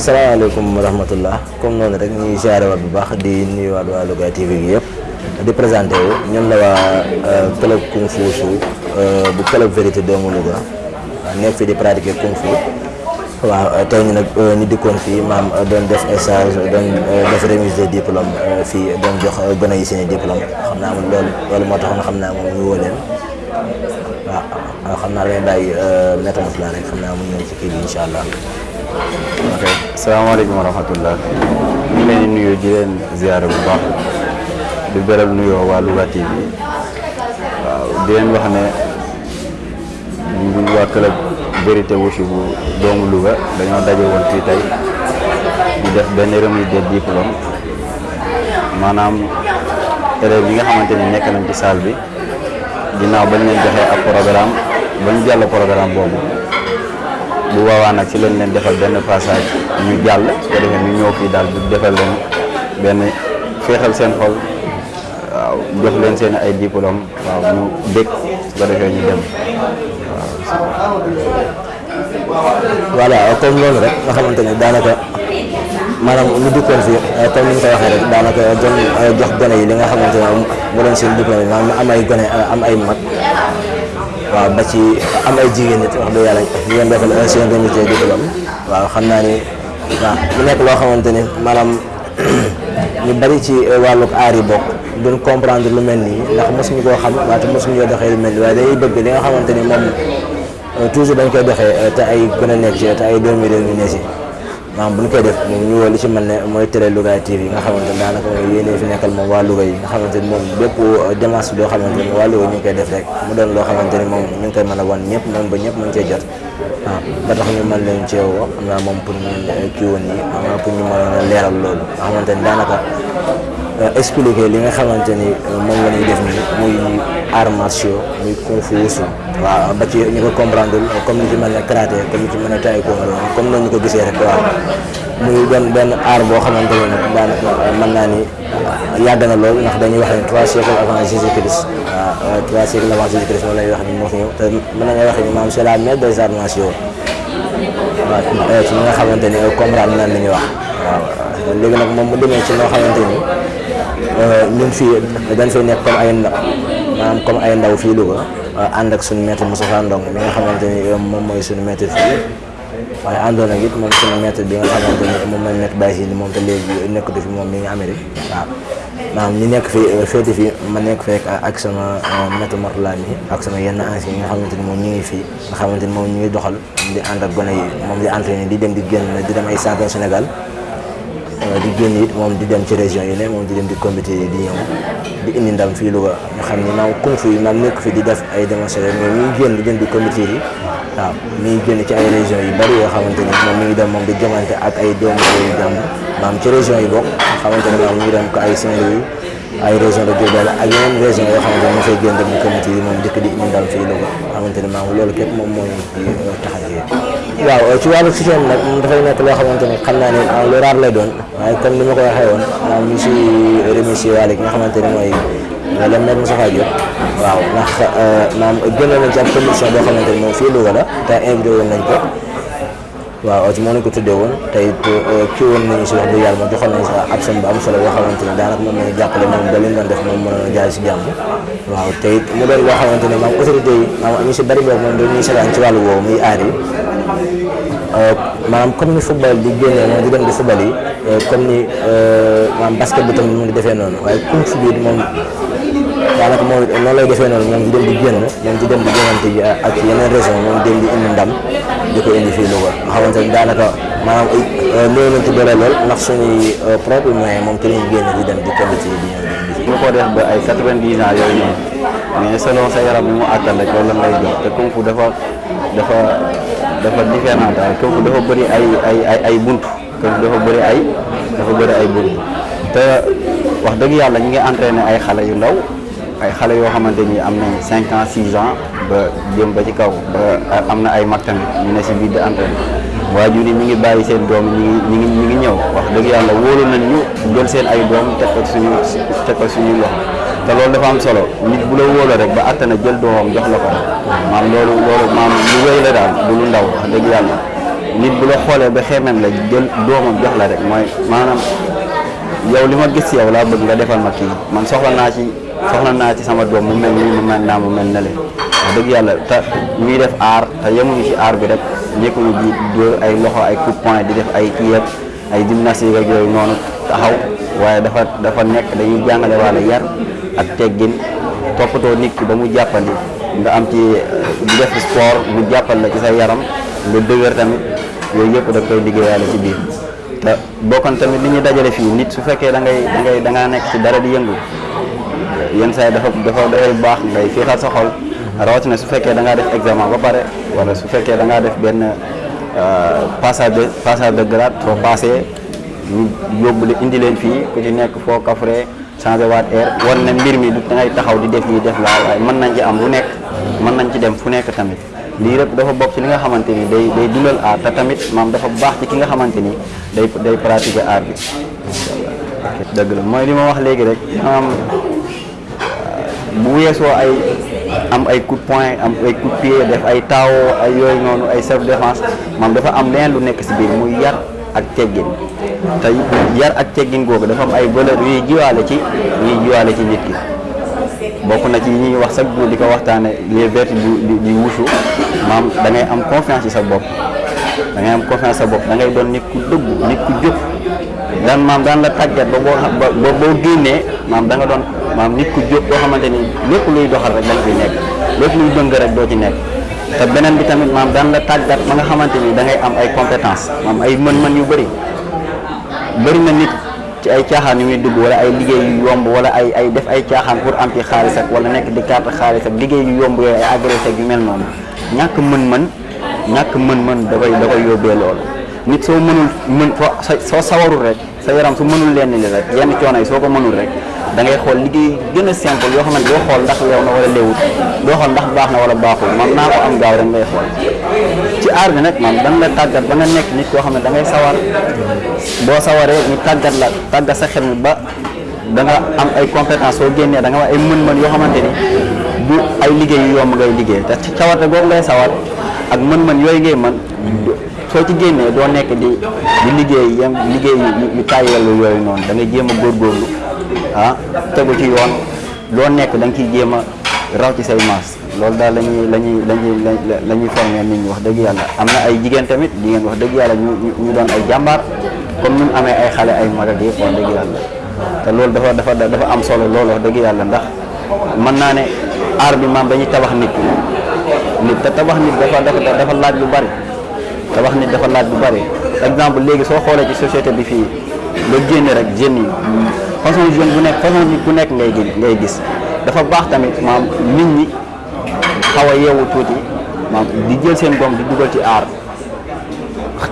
salaamaaleykum wa rahmatullah comme noonu rek ñuy ziare waat bu baax di nuyuwaat waa Louga TV bi yëpp di présenté wu ñun la waa euh, club kung fu su euh, bu club vérité doomu Louga nekk fi di pratiquer kung fu waaw euh, tey ñu nag ñu dikkoon fii maam doon def stage doon def remise de diplôme fii doon jox gone yi seen i diplôme xam naa moom loolu loolu moo taxoon xam naa moom ñu woo leen waaw xam naa leen bàyyi métamorphose la rek xam naa mu ñëw ci kii bi incha allah. ok salaamaaleykum wa rahmatullah ñu leen di nuyu di leen ziyaare bu baax di beral nuyoo waa Louga TV waaw di leen wax ne ñun waa club vérité wushu bu doomu Louga dañoo daje woon fii tey di def benn remise de diplôme maanaam élèves yi nga xamante ni nekk nañ ci salle bi. ginnaaw bañ leen joxee ab programme bañ jàll programme boobu bu boobaa nag ci lañ leen defal benn passage ñu jàll su ko defee ñu ñëw fii daal di defal leen benn féexal seen xol waaw jox leen seen ay diplôme waaw ñu dëkk su ko defee ñu dem waaw. voilà comme loolu rek nga xamante ne daanaka maanaam lu dikkoon fii euh, comme ni ñu ko waxee rek daanaka doon euh, jox gone yi li nga xamante ne mu doon seen diplôme maanaam ñu am ay gone euh, am ay mag waaw ba ci am ay jigéen nit wax dëgg yàlla ñu leen defal un seen remise diplôme waaw xam naa ni waaw mu nekk loo xamante ni maanaam ñu bari ci wàllu aar yi bokk duñ comprendre lu mel nii ndax mosuñu koo xam waaye te mosuñu yoo doxee lu mel nii waaye dañuy bëgg li nga xamante ni moom Euh, toujours dañ koy doxee euh, te ay gën a nekk ci te ay doomi réew mi ne si maanaam bu ñu koy def moom ñu woo li ci mel ne mooy télé Louga TV nga xamante ne daanaka mooy yéene fi nekkal moom waa Louga yi nga xamante ni moom bépp euh, démarche boo xamante ni waa Louga ñu ngi koy def rek mu doon loo xamante ni moom ñu ngi koy mën a wan ñëpp man ba ñëpp mën cee jot waaw ba tax ñu mën leen cee woo am naa moom pour ñu kii woon yi am naa pour ñu mën a leeral loolu nga xamante ni daanaka Euh, expliquer li nga xamante ni euh, moom la ñuy def nii muy arts martiaux muy kung fu waaw ba ci ñu ko comprendre comme ni ci mel ne karaté comme ni ci mel ne taekwondo comme noonu ñu ko gisee rek waaw muy benn benn aar boo xamante ne nag daanaka mën naa ni yàgg na lool ndax dañuy wax ne trois siècles avant Jésus Christ waaw trois siècles avant Jésus Christ moom la ñuy wax ni moo fi ñëw te mën nañoo wax ni maam c'est la mère des arts martiaux waaw ci ñi nga xamante ni comprendre nan li ñuy wax waaw léegi nag moom mu demee ci loo xamante ni euh, ñun fii dañ fay nekk comme ay ndaw maanaam comme ay ndaw fii Louga euh, ànd ak suñu maître Moustapha Ndong mi nga xamante ni euh, moom mooy suñu maître fii waaye àndoon ak it moom suñu maître bi nga xamante ni moom mooy maître Baye Sidi moom te léegi nekkatu fi moom mi ngi Amérique waaw maanaam ñu nekk fi féete fi ma nekk fekk ak sama maître Mortala mi ak sama yenn anciens yi nga xamante ni moom ñu ngi fii nga xamante ni moom ñu ngi doxal di ànd ak gone yi moom di entraîné di dem di génn di dem ay champion Sénégal euh, di génn it moom di dem ci région yi ne moom di dem di comité yi di ñëw di indi ndam fii Louga nga xam ni maam kung fu yi maam nekk fi di def ay démonstration mais ñuy génn di dem di comité yi waaw ñuy génn ci ay région yu bari yoo xamante ni moom mi ngi dem moom di jomante ak ay doomu réew yu jàmm maam ci région yi bokk xamante ne maam ñu ngi dem ko ay Saint-Louis ay région de Diourbel ak yeneen région yoo xamante ne ñu fay génn dem di comité yi moom dëkk di ñu dal fii Louga xamante ne maam loolu képp moom moo ñu ci euh, tax a jógee waaw euh, ci wàllu système nag moom dafay nekk loo xamante ne xam naa ne ah, lu raar lay doon waaye comme ni ma ko waxee woon maam ñu si remercier waale ki nga xamante ne mooy nga dem nag Moustapha Diop waaw ndax euh, maam gënoon nañ ci ab commission boo xamante ne moom fii Louga la te invité woon nañ ko waaw ci moo ne ko tuddee woon te it euh, kii woon nañu si wax dëgg yàlla moom joxoon nañu si ab seen bu am solo yoo xamante ne daanaka moom lañu jàppale moom ba li mu doon def moom mën a jaay si jàmm waaw te it mu doon loo xamante ne maam autorité yi maam ñu si bari boobu moom dañuy seetaan ci wàllu woowu muy aar yi euh, maanaam comme ni football di génnee moom di dem di football yi euh, comme ni maam basket bi tamit mu ngi defee noonu waaye kung fu bi moom daanaka moom noonu lay defee noonu moom di dem di génn moom di dem di génnante ji ak yeneen région moom dem di indi ndam di ko indi fii Louga nga xamante ni daanaka maanaam ay euh, néew nañ ci doole lool ndax suñuy euh, propre moyen moom ci lañu génn di dem di kenn ci di ñëw ñu ko def ba ay quatre-vingt-dix ans yooyu noonu mais selon sa yaram bi mu àttan rek loolu lan lay jox te kung fu dafa dafa dafa différent daal kung fu dafa bëri ay ay ay ay bunt kung fu dafa bëri ay dafa bëri ay bunt te wax dëgg yàlla ñu ngi entraîné ay xale yu ndaw ay xale yoo xamante ni am nañ cinq ans six ans ba jëm ba ci kaw ba am na ay mag tamit ñu ne si biir di entraîné waajur yi ñu ngi bàyyi seen doom ñu ngi ñu ngi ñu ngi ñëw wax dëgg yàlla wóolu nañ ñu jël seen ay doom teg ko suñu teg ko suñu loxo te loolu dafa am solo nit bu la wóoloo rek ba attana jël doomam jox la ko maam loolu loolu maam lu wéy la daal du lu ndaw wax dëgg yàlla nit bu la xoolee ba xeemem la jël doomam jox la rek mooy maanaam yow li ma gis yow laa bëgg nga defal ma kii man soxla naa ci soxla naa ci sama doom mu mel nii mu mel naa mu mel ne le wax dëgg yàlla te ñuy def aar te yemuñu ci aar bi rek nekkuñu di dóor ay loxo ay coup de poing di def ay kii ak ay gymnastique ak yooyu noonu taxaw waaye dafa dafa nekk dañuy jàngale waale yar ak teggin toppatoo nit ki ba mu jàppandi nga am ci di def sport mu jàppal la ci sa yaram nga dëgër tamit yooyu yëpp da koy liggéeyaale ci biir te bokkoon tamit li ñu dajale fii nit su fekkee da ngay da ngay da ngaa nekk ci dara di yëngu yenn saa yi dafa dafa dafay baax ngay fiixal sa xol rawatina su fekkee da ngaa def examen ba pare wala su fekkee da ngaa def benn euh, passage de passage de grade foo passé ñu yóbbu la indi leen fii ku ci nekk foo kafre changé waat air war na mbir mi du da ngay taxaw di def lii def laa waaye mën nañ ci am lu nekk mën nañ ci dem fu nekk tamit lii rek dafa bokk ci li nga xamante ni day day dundal aar te tamit maam dafa baax ci ki nga xamante ni day day pratiquer aar bi dëgg la mooy li ma wax léegi rek maam bu weesoo ay am ay coup de poing am ay coup de pied def ay taawoo ay yooyu noonu ay self défense maam dafa am leneen lu nekk si biir muy yar ak teggin te yar ak teggin googu dafa am ay valeur yuy jiwaale ci yuy jiwaale ci nit ki bokk na ci yi ñuy wax sax di ko waxtaane les vertus du du wusu maam da ngay am confiance ci sa bopp da ngay am confiance sa bopp da ngay doon nit ku dëgg nit ku jóg daan maam daan la tàggat ba boo ba boo génnee maam da nga doon maam nit ku jóg boo xamante ni lépp luy doxal rek da nga fi nekk lépp luy dëng rek doo ci nekk te beneen bi tamit maam daan la tàggat ba nga xamante ni da ngay am ay compétence maam ay mën-mën yu bëri bëri na nit ci ay caaxaan yu muy dugg wala ay liggéey yu yomb wala ay ay def ay caaxaan pour am ci xaalis ak wala nekk di carte xaalis ak liggéey yu yomb yooyu ay agressé yu mel noonu ñàkk mën-mën ñàkk mën-mën da koy da koy yóbbee loolu nit soo mënul mën soo sawarul rek sa yaram su mënul lenn li rek yenn coono yi soo ko mënul rek da ngay xool liggéey gën a simple yoo xamante doo xool ndax leew na wala leewut doo xool ndax baax na wala baaxul man naa ko am gaaw rek ngay xool ci aar bi nag man dan la tàggat ba nga nekk nit koo xam ne da ngay sawar boo sawaree ñu tàggat la tàggat sa xel mi ba da nga am ay compétence soo génnee da nga am ay mën-mën yoo xamante ni bu ay liggéey yu yomb ngay liggéey te cawarte googu ngay sawar ak mën-mën yooyu ngay mën soo ci génnee doo nekk di di liggéey yem liggéey yu tàyyeelu yooyu noonu da ngay jéem a góorgóorlu ah tegu ci yoon loo nekk da nga ciy jéem a raw ci say maas loolu daal la ñuy la ñuy la ñuy la ñuy formé nit ñi wax dëgg yàlla am na ay jigéen tamit jigéen wax dëgg yàlla ñu ñu doon ay jàmbaar comme ni mu amee ay xale ay magal yëpp wax dëgg yàlla te loolu dafa dafa dafa am solo loolu wax dëgg yàlla ndax mën naa ne aar bi maam dañuy tabax nit nit te tabax nit dafa dafa dafa laaj lu bari te wax nit dafa laaj bu bari exemple léegi soo xoolee ci société bi fii nga génn rek jeunes yi façon jeune bu nekk façon nit ku nekk ngay gis ngay gis dafa baax tamit maam nit ñi xaw a yeewu tuuti maam di jël seen doom di dugal ci aar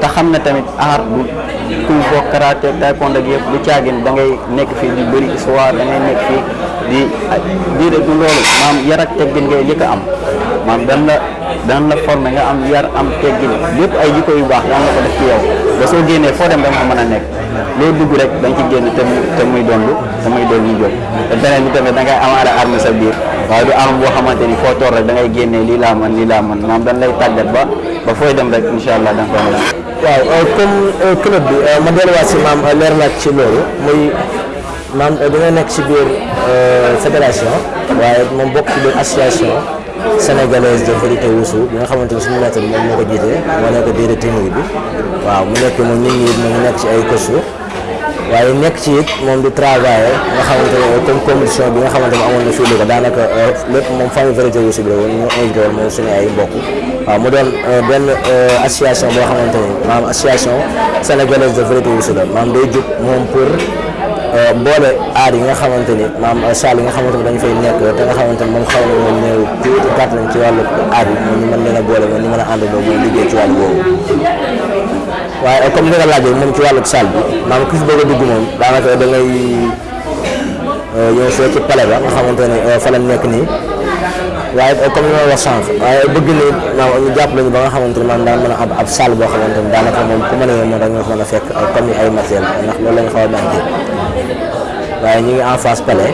te xam ne tamit aar bu kuy bokk karaté taekwondo ak yëpp lu caagin da ngay nekk fii di bëri histoire da ngay nekk fii di déedéet du loolu maam yar ak teggin ngay njëkk a am maam dan la daan la formé nga am yar am teggin lépp ay jikko yu baax daan la ko def ci yow ba soo génnee foo dem da nga mën a nekk loo dugg rek da nga ci génn te muy te muy doon lu te muy doon lu jóg te beneen bi tamit da ngay amaale arme sa biir waaye du arme boo xamante ni foo toor rek da ngay génnee lii laa mën lii laa mën maanaam dañ lay tàggat ba ba fooy dem rek incha allah da nga ko mën waaw euh, comme euh, club bi euh, ma delluwaat si maam leer laaj ci loolu muy maam da nga nekk si biir fédération waaye moom bokk ci biir association. sénégalaise de vérité wusu bi nga xamante ni suñu maître moom moo ko jiite moo nekk déedéet technique bi waaw mu nekk moom ñun ñii moom nekk ci ay course waaye nekk ci it moom di travailler nga xamante ne comme condition bi nga xamante ne amoon na fii li ko daanaka euh, lépp moom famille vérité wusu bi la woon ñu invité woon moom suñu ay mbokk waaw mu doon euh, benn euh, association boo xamante ni maanaam association sénégalaise de vérité wusu la maanaam day jóg moom pour Euh, boole aar yi nga xamante ni maam euh, saal yi nga xamante ni dañu fay nekk te nga xamante ni moom xaw na moom néew tuuti gàtt nañ ci wàllu aar yi moom ñu mën leen a boole moom ñu mën a àndandoo moom liggéey ci wàllu boobu waaye euh, comme ni nga laajee moom ci wàllu saal bi maam ku fi bëgg a dugg moom daanaka da ngay ñëw fee ci pale ba nga xamante ni fa la nekk nii waaye comme li ma wax sànq waaye bëgg ni maam ñu jàpp lañu ba nga xamante ni maam daan mën a ab ab salle boo xamante ni daanaka moom ku mën a yee moom rek nga mën a fekk comme ay matériel ndax loolu lañu xaw a manqué waaye ñu ngi en face palais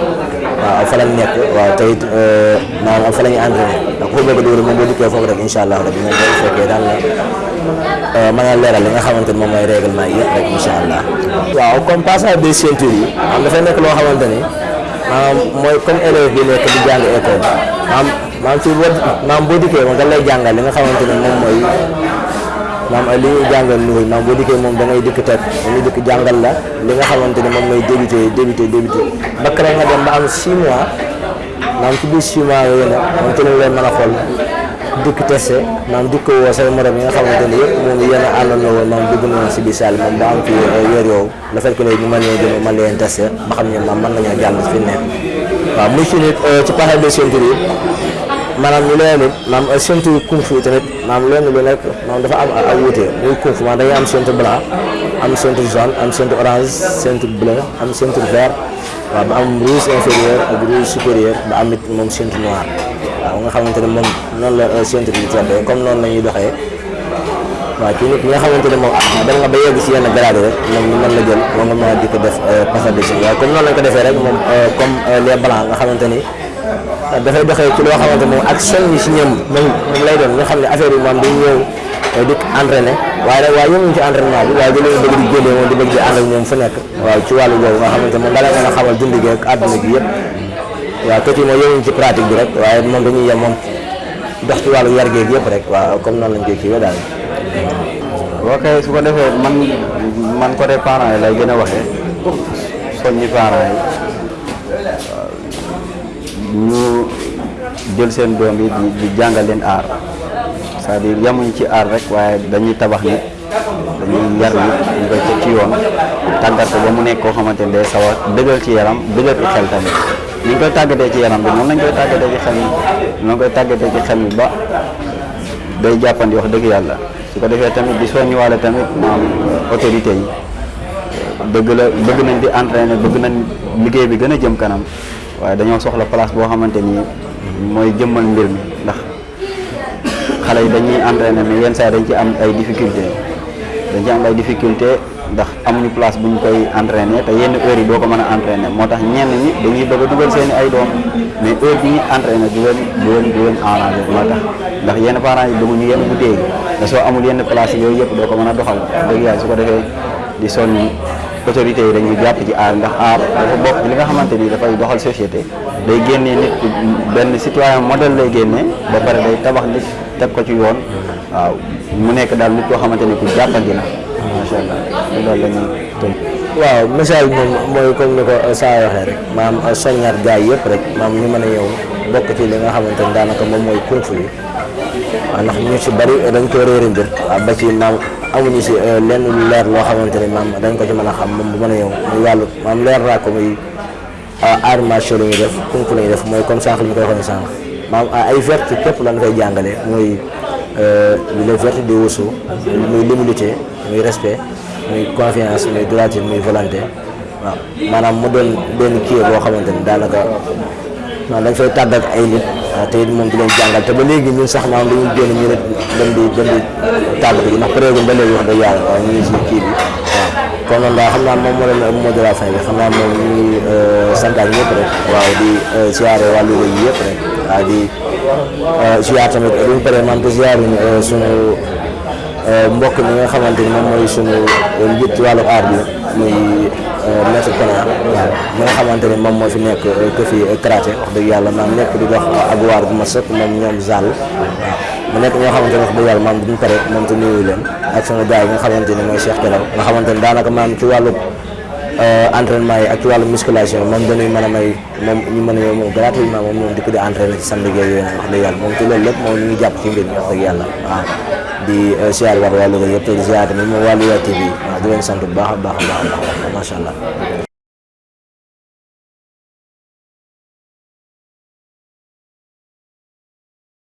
waaw fa lañ nekk waaw te it euh, maanaam fa la ñuy entraîné ndax ku bëgg a dóor moom boo dikkee foofu rek incha allah rabi moom boo fekkee daal la euh, mën a leeral li nga xamante ni moom mooy règlement yi yëpp rek incha allah. waaw comme passage des ceintures yi am dafay nekk loo xamante ni. maanaam mooy comme élève bi nekk di jàng école maanaam maanaam si boo maanaam boo dikkee moom dañ lay jàngal li nga xamante ne moom mooy maanaam li ñuy jàngal nuyu maanaam boo dikkee moom da ngay dikk teg dañuy dikk jàngal la li nga xamante ne moom mooy débuté débuté débuté ba kere nga dem ba am 6 mois maanaam ci biir 6 mois yooyu nag moom ci lañ lay mën a xool dikk testé maanaam dikk woo say morom yi nga xamante ne yëpp moom yéen a àndoon na woon maanaam dugg na woon si biir salle moom ba am fi weer yooyu le fait que léegi ñu mën leen jël mën leen testé ba xam ne maam mën nañoo jàll fi mu nekk waaw muy ci nit euh, ci paxal de ceinture yi maanaam ñu leen it maam euh, ceinture kung fu tamit maam leen lu nekk maam dafa am ak wuute muy kung fu maam dañuy am ceinture blanc am ceinture jaune am ceinture orange ceinture bleu am ceinture vert waaw ba am rouge inférieur ak rouge supérieur ba am it moom ceinture noire waaw nga xamante ne moom noonu la euh, ceinture yi teddee comme noonu la ñuy doxee waaw ci nit ñi nga xamante ne moom ah dem nga ba yegg si yenn grade rek moom ñu mën la jël moom nga mën a di ko def euh, passage de chef waaye comme noonu lañ ko defee rek moom euh, comme euh, les blancs nga xamante ni ah, dafay doxee ci loo xamante moom ak seen yi si ñoom moom moom lay doon nga xam ne affaire yi moom dañ ñëw di entraîné waaye nag waaye yënguñu ci entraînement bi waaye dañu bëgg di génnee moom di bëgg di ànd ak ñoom fu nekk waaw ci wàllu boobu nga xamante moom dala mën a xamal dund gi ak àdduna bi yëpp waaw kër yi moom yënguñu ci pratique bi rek waaye moom dañuy yem moom dox ci wàllu yar géeg yëpp rek waaw comme noonu lañ koy kiiwee daal. boo koy su ko defee man man côté parents yi lay gën a waxee soññi parents yi ñu jël seen doom yi di jàngal leen aar c'est-à-dire yamuñ ci aar rek waaye dañuy tabax nit dañuy yar bi ñu koy teg ci yoon tàggat ko ba mu nekk koo xamante ne day sawar dëgër ci yaram dëgër ci xel tamit ni ñu koy tàggatee ci yaram bi noonu lañ koy tàggatee ci xel mi noonu koy tàggatee ci xel mi ba day jàppandi wax dëgg yàlla su ko defee tamit di soññiwaale tamit maam autorité yi dëgg la bëgg nañ di entraîner bëgg nañ liggéey bi gën a jëm kanam waaye dañoo soxla place boo xamante ni mooy jëmmal mbir mi ndax xale yi dañuy entraîné mais yenn saa dañ ci am ay difficulté dañ ci am ay difficulté ndax amuñu place bu ñu koy entraîné te yenn heure yi doo ko mën a entraîné moo tax ñenn ñi dañuy bëgg a dugal seen ay doom mais heure bi ñuy entraîné du leen du leen du leen arrangé moo tax ndax yenn parents yi bëgguñu yenn bu téegi te soo amul yenn place yooyu yëpp doo ko mën a doxal dëgg yàlla su ko defee di sonn autorités yi dañuy jàpp ci aar ndax aar dafa bokk ci li nga xamante ni dafay doxal société day génnee nit ku benn citoyen modèle lay génnee ba pare day tabax nit teg ko ci yoon waaw mu nekk daal nit koo xamante ne ku jàppandi la macha allah loolu la ñuy tënk. waaw message moom mooy comme ni ko saa waxee rek maam soññaat gaay yëpp rek maam ñu mën a yow bokk ci li nga xamante ni daanaka moom mooy kung fu yi waaw ndax ñu ci bari dañ ko réere mbir waaw ba ci maam amuñu si lenn lu leer loo xamante ni maam dañ ko ci mën a xam moom bu mën a yow muy wàllu maam leer naa ko muy arts martiaux la ñuy def kung fu la ñuy def mooy comme sànq li ñu koy waxee sànq maam ay verte képp lan koy jàngale mooy li la verte di wusu muy l'humilité muy respect muy confiance muy droiture muy volonté waaw maanaam mu doon benn kii boo xamante ni daanaka waaw dañ fay tàggat ay nit te it moom di leen jàngal te ba léegi ñun sax maanaam dañuy génn ñu ne dem di dem di tàll bi ndax période ba léegi wax dëgg yàlla waaw ñu ngi si kii bi waaw kon noonu daal xam naa moom moo leen mot de la fin bi xam naa moom ñu ngi santaat ñëpp rek waaw di siyaare waa Louga yi yëpp rek waaw di siyaar tamit bu ñu paree man te siyaar ñu sunu mbokk mi nga xamante ni moom mooy sunu njiit ci wàllu aar bi muy maître Kona waaw mi nga xamante ni moom moo fi nekk que fi karaté wax dëgg yàlla maam nekk di dox ak waar bu ma sëkk moom ñoom Zall waaw mu nekk ñoo xamante ne wax dëgg yàlla maam duñ pare moom te nuyu leen ak sama gars yi nga xamante ne mooy Cheikh Kelaw nga xamante ne daanaka maam ci wàllu euh, entraînement yi ak ci wàllu musculation moom dañuy mën a may moom ñu mën a yow moom gratuitement moom ñoom di ko di entraîné ci samedi yooyu nag wax dëgg yàlla moom ci loolu lépp moom ñu ngi jàpp ci mbir mi wax dëgg yàlla waaw di euh, siyaar war wàllu nga yëpp te di siyaar tamit moom wàllu yaa TV waaw di leen sant bu baax a baax a baax a baax macha allah